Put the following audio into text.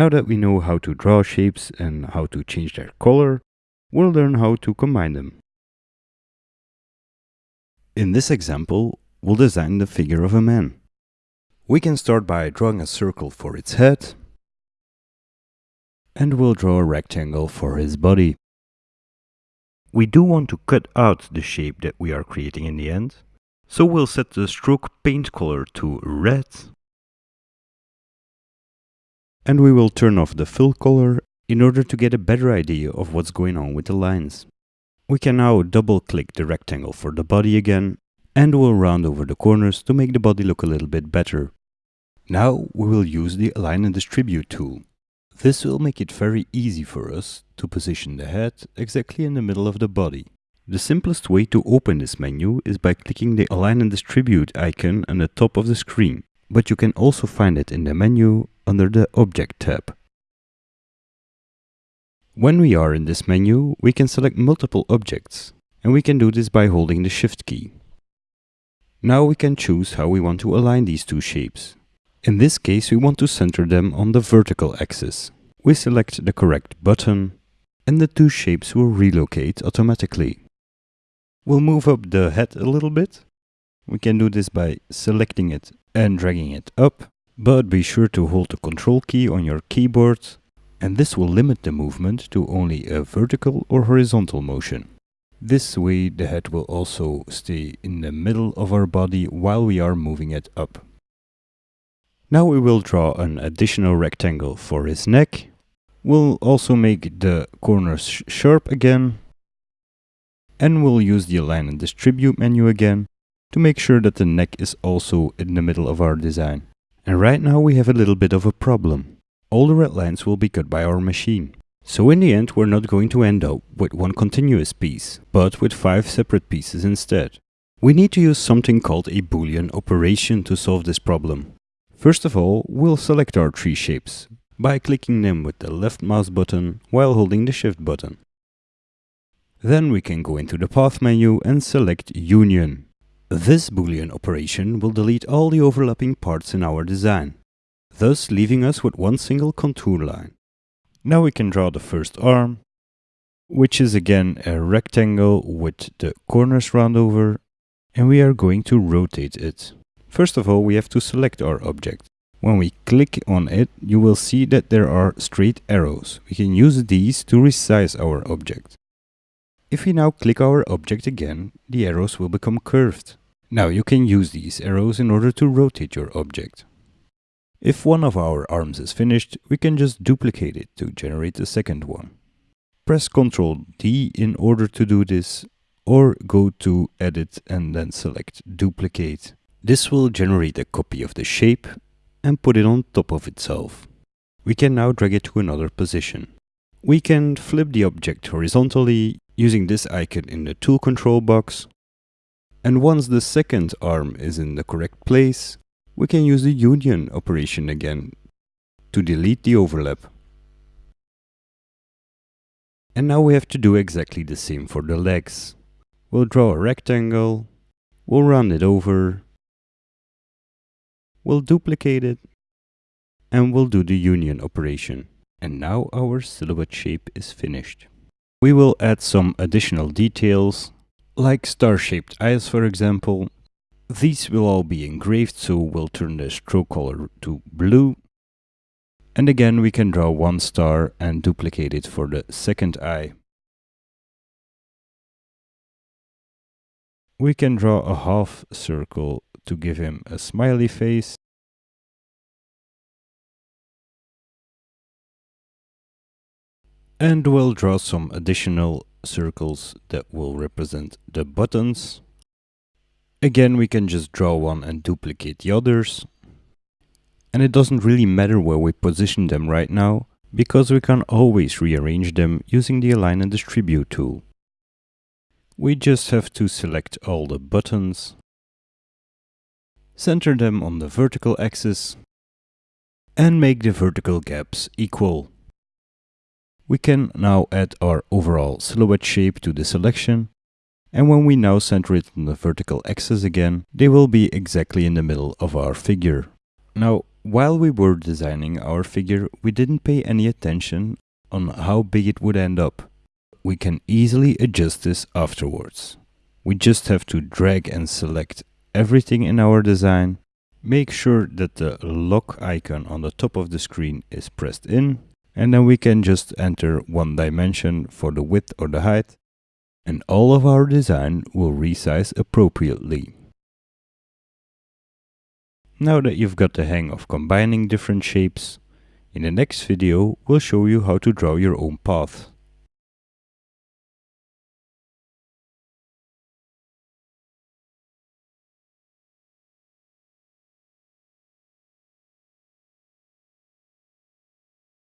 Now that we know how to draw shapes and how to change their color, we'll learn how to combine them. In this example, we'll design the figure of a man. We can start by drawing a circle for its head, and we'll draw a rectangle for his body. We do want to cut out the shape that we are creating in the end, so we'll set the stroke paint color to red, and we will turn off the fill color in order to get a better idea of what's going on with the lines. We can now double click the rectangle for the body again and we'll round over the corners to make the body look a little bit better. Now we will use the Align and Distribute tool. This will make it very easy for us to position the head exactly in the middle of the body. The simplest way to open this menu is by clicking the Align and Distribute icon on the top of the screen, but you can also find it in the menu under the Object tab. When we are in this menu, we can select multiple objects, and we can do this by holding the Shift key. Now we can choose how we want to align these two shapes. In this case, we want to center them on the vertical axis. We select the correct button, and the two shapes will relocate automatically. We'll move up the head a little bit. We can do this by selecting it and dragging it up, but be sure to hold the control key on your keyboard and this will limit the movement to only a vertical or horizontal motion. This way the head will also stay in the middle of our body while we are moving it up. Now we will draw an additional rectangle for his neck. We'll also make the corners sh sharp again. And we'll use the Align and Distribute menu again to make sure that the neck is also in the middle of our design. And right now we have a little bit of a problem. All the red lines will be cut by our machine. So in the end we're not going to end up with one continuous piece, but with five separate pieces instead. We need to use something called a boolean operation to solve this problem. First of all, we'll select our three shapes by clicking them with the left mouse button while holding the shift button. Then we can go into the path menu and select union. This boolean operation will delete all the overlapping parts in our design, thus leaving us with one single contour line. Now we can draw the first arm, which is again a rectangle with the corners round over, and we are going to rotate it. First of all, we have to select our object. When we click on it, you will see that there are straight arrows. We can use these to resize our object. If we now click our object again, the arrows will become curved. Now you can use these arrows in order to rotate your object. If one of our arms is finished, we can just duplicate it to generate the second one. Press Ctrl D in order to do this, or go to Edit and then select Duplicate. This will generate a copy of the shape and put it on top of itself. We can now drag it to another position. We can flip the object horizontally using this icon in the tool control box and once the second arm is in the correct place, we can use the union operation again to delete the overlap. And now we have to do exactly the same for the legs. We'll draw a rectangle, we'll round it over, we'll duplicate it, and we'll do the union operation. And now our silhouette shape is finished. We will add some additional details like star-shaped eyes for example. These will all be engraved so we'll turn the stroke color to blue. And again we can draw one star and duplicate it for the second eye. We can draw a half circle to give him a smiley face. And we'll draw some additional circles that will represent the buttons. Again, we can just draw one and duplicate the others. And it doesn't really matter where we position them right now, because we can always rearrange them using the Align and Distribute tool. We just have to select all the buttons, center them on the vertical axis, and make the vertical gaps equal. We can now add our overall silhouette shape to the selection. And when we now center it on the vertical axis again, they will be exactly in the middle of our figure. Now, While we were designing our figure, we didn't pay any attention on how big it would end up. We can easily adjust this afterwards. We just have to drag and select everything in our design, make sure that the lock icon on the top of the screen is pressed in, and then we can just enter one dimension for the width or the height, and all of our design will resize appropriately. Now that you've got the hang of combining different shapes, in the next video we'll show you how to draw your own path.